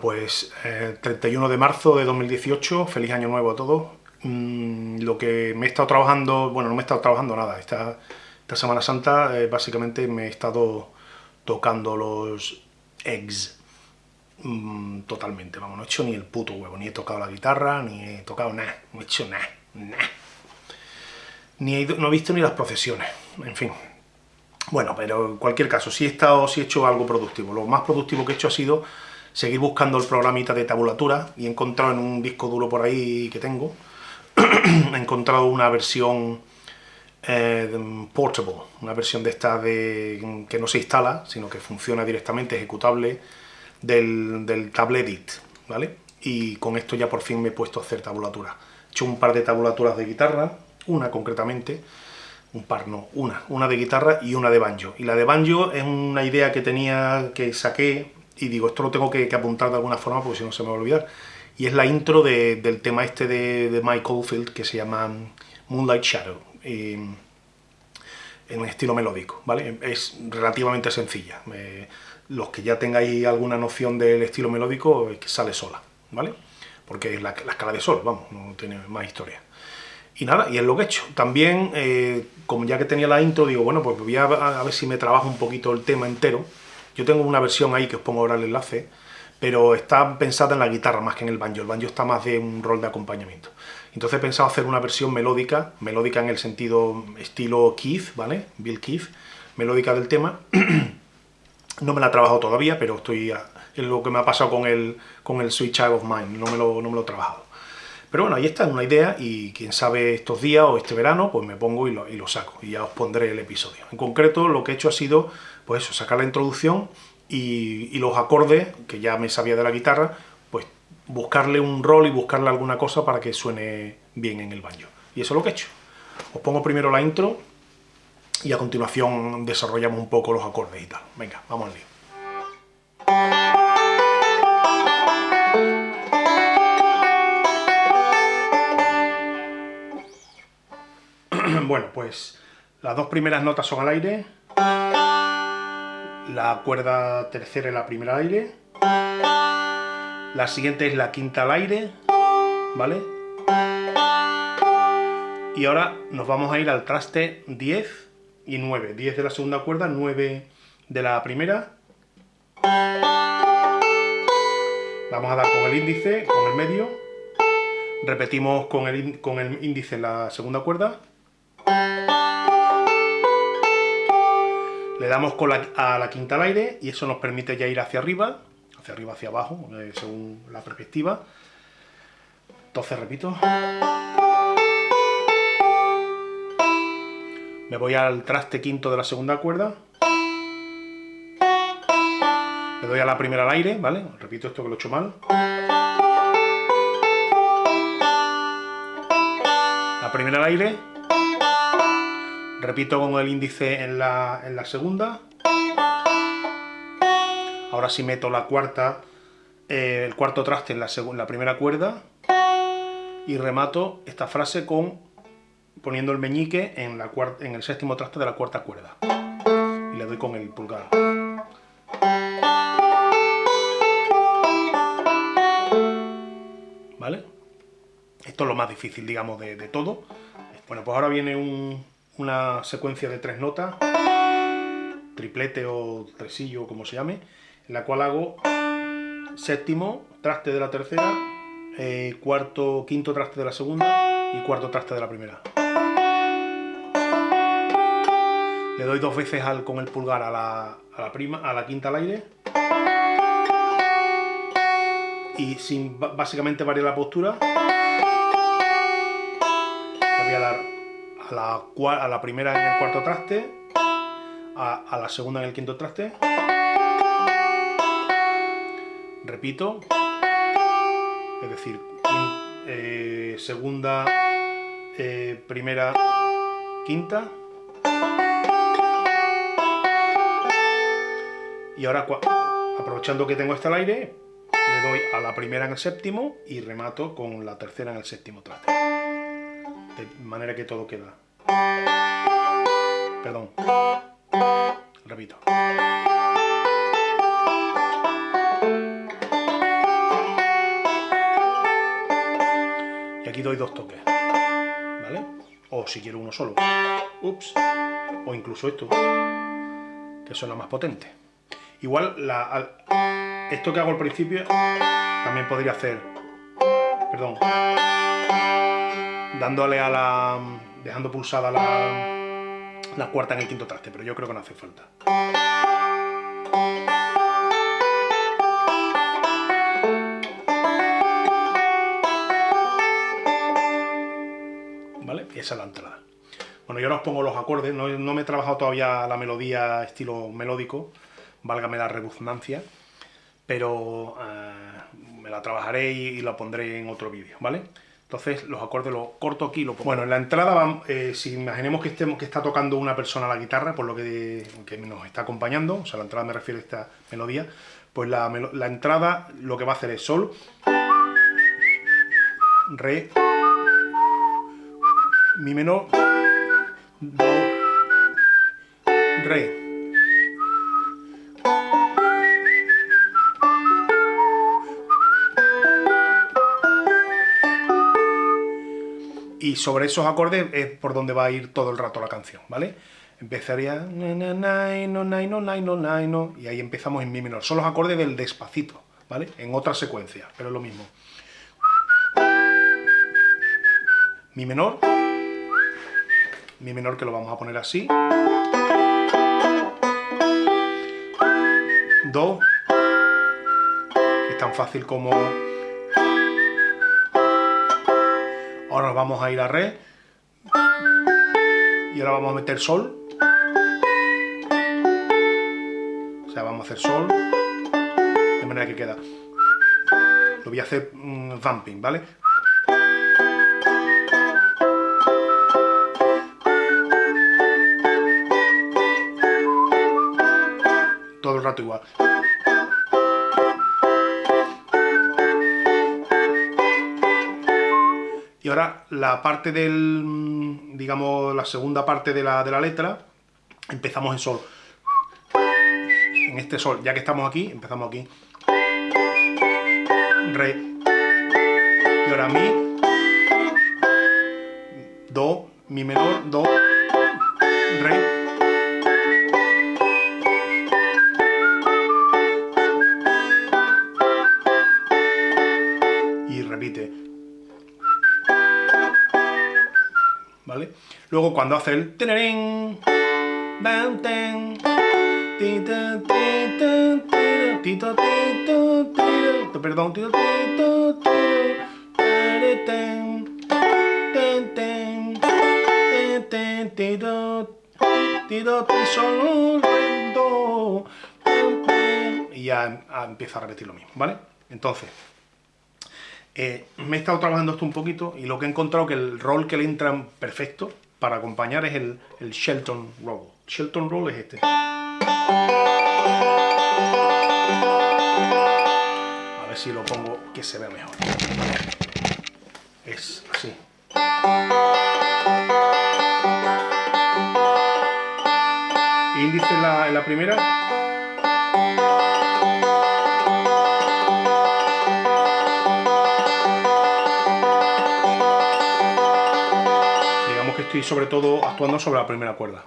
pues 31 eh, de marzo de 2018, feliz año nuevo a todos. Mm, lo que me he estado trabajando, bueno, no me he estado trabajando nada, esta, esta Semana Santa eh, básicamente me he estado tocando los eggs mm, totalmente, vamos, no he hecho ni el puto huevo, ni he tocado la guitarra, ni he tocado nada, no he hecho nada, nada. Ni he no he visto ni las procesiones, en fin. Bueno, pero en cualquier caso, sí he, estado, sí he hecho algo productivo. Lo más productivo que he hecho ha sido seguir buscando el programita de tabulatura y he encontrado en un disco duro por ahí que tengo, he encontrado una versión eh, portable, una versión de esta de, que no se instala, sino que funciona directamente, ejecutable, del, del Tabletit, ¿vale? Y con esto ya por fin me he puesto a hacer tabulatura. He hecho un par de tabulaturas de guitarra, una concretamente, un par no, una, una de guitarra y una de banjo. Y la de banjo es una idea que tenía, que saqué, y digo, esto lo tengo que, apuntar de alguna forma porque si no se me va a olvidar. Y es la intro del tema este de, Mike Oldfield que se llama Moonlight Shadow, en estilo melódico, ¿vale? Es relativamente sencilla. los que ya tengáis alguna noción del estilo melódico, es que sale sola, ¿vale? Porque es la, la escala de sol, vamos, no tiene más historia. Y nada, y es lo que he hecho. También, eh, como ya que tenía la intro, digo, bueno, pues voy a, ver si me trabajo un poquito el tema entero. Yo tengo una versión ahí que os pongo ahora el enlace, pero está pensada en la guitarra más que en el banjo. El banjo está más de un rol de acompañamiento. Entonces he pensado hacer una versión melódica, melódica en el sentido estilo Keith, ¿vale? Bill Keith, melódica del tema. no me la he trabajado todavía, pero estoy es lo que me ha pasado con el, con el Sweet Child of Mine, no me lo, no me lo he trabajado. Pero bueno, ahí está, una idea y quién sabe estos días o este verano, pues me pongo y lo, y lo, saco y ya os pondré el episodio. En concreto lo que he hecho ha sido, pues sacar la introducción y, los acordes, que ya me sabía de la guitarra, pues buscarle un rol y buscarle alguna cosa para que suene bien en el baño. Y eso es lo que he hecho. Os pongo primero la intro y a continuación desarrollamos un poco los acordes y tal. Venga, vamos al lío. Bueno, pues las dos primeras notas son al aire, la cuerda tercera y la primera al aire, la siguiente es la quinta al aire, ¿vale? Y ahora nos vamos a ir al traste 10 y 9, 10 de la segunda cuerda, 9 de la primera. Vamos a dar con el índice, con el medio, repetimos con el, índice la segunda cuerda, Le damos a la quinta al aire y eso nos permite ya ir hacia arriba, hacia arriba, hacia abajo, eh, según la perspectiva. Entonces repito. Me voy al traste quinto de la segunda cuerda. Le doy a la primera al aire, ¿vale? Repito esto que lo he hecho mal. La primera al aire Repito con el índice en la, segunda. Ahora sí meto la cuarta, eh, el cuarto traste en la, la primera cuerda. Y remato esta frase con poniendo el meñique en, la en el séptimo traste de la cuarta cuerda. Y le doy con el pulgar. ¿Vale? Esto es lo más difícil, digamos, de todo. Bueno, pues ahora viene un, una secuencia de tres notas, triplete o tresillo, como se llame, en la cual hago séptimo, traste de la tercera, eh, cuarto, quinto traste de la segunda y cuarto traste de la primera. Le doy dos veces al, con el pulgar a la, a la, prima, a la quinta al aire. Y sin básicamente variar la postura, le voy a dar a la, a la primera en el cuarto traste, a, la segunda en el quinto traste, repito, es decir, eh, segunda, eh, primera, quinta, y ahora aprovechando que tengo este al aire, le doy a la primera en el séptimo y remato con la tercera en el séptimo traste de manera que todo queda. Perdón. Repito. Y aquí doy dos toques. ¿Vale? O si quiero uno solo. Ups. O incluso esto, que suena más potente. Igual, esto que hago al principio, también podría hacer... Perdón dándole a la, dejando pulsada la, la cuarta en el quinto traste, pero yo creo que no hace falta. esa es la entrada. Bueno, yo ahora os pongo los acordes, no, me he trabajado todavía la melodía estilo melódico, válgame la redundancia, pero eh, me la trabajaré y, la pondré en otro vídeo, ¿vale? Entonces los acordes los corto aquí y lo pongo. Bueno, en la entrada, eh, si imaginemos que, estemos, que está tocando una persona la guitarra, por lo que, nos está acompañando, o sea, la entrada me refiero a esta melodía, pues la, la entrada lo que va a hacer es sol, re, mi menor, do, re. Y sobre esos acordes es por donde va a ir todo el rato la canción, ¿vale? Empezaría y ahí empezamos en mi menor. Son los acordes del despacito, ¿vale? En otra secuencia, pero es lo mismo. Mi menor, mi menor que lo vamos a poner así, do, es tan fácil como... Ahora nos vamos a ir a re, y ahora vamos a meter sol, o sea, vamos a hacer sol, de manera que queda... Lo voy a hacer um, vamping, ¿vale? igual. Y ahora la parte del, digamos, la segunda parte de la, de la letra, empezamos en sol. En este sol, ya que estamos aquí, empezamos aquí. Re. Y ahora mi. Do, mi menor, do, re, Luego cuando hace el perdón, y ya empieza a repetir lo mismo, ¿vale? Entonces, eh, me he estado trabajando esto un poquito y lo que he encontrado que el rol que le entra perfecto para acompañar es el, el Shelton Roll. Shelton Roll es este. A ver si lo pongo que se vea mejor. Es así. Índice en la, en la primera. Estoy sobre todo actuando sobre la primera cuerda.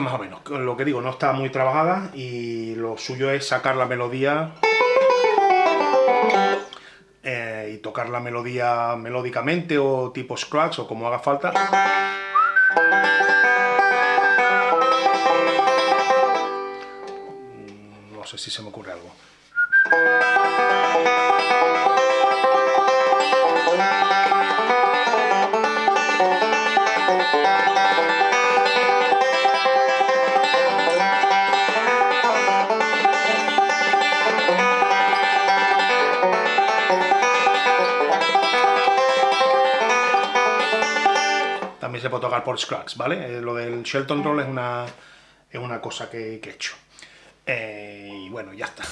Más o menos, lo que digo, no está muy trabajada y lo suyo es sacar la melodía eh, y tocar la melodía melódicamente o tipo scratch o como haga falta. Mm, no sé si se me ocurre algo. Se puede tocar por Scratch, ¿vale? Eh, lo del Shelton Roll es una, es una cosa que, he hecho. Eh, y bueno, ya está.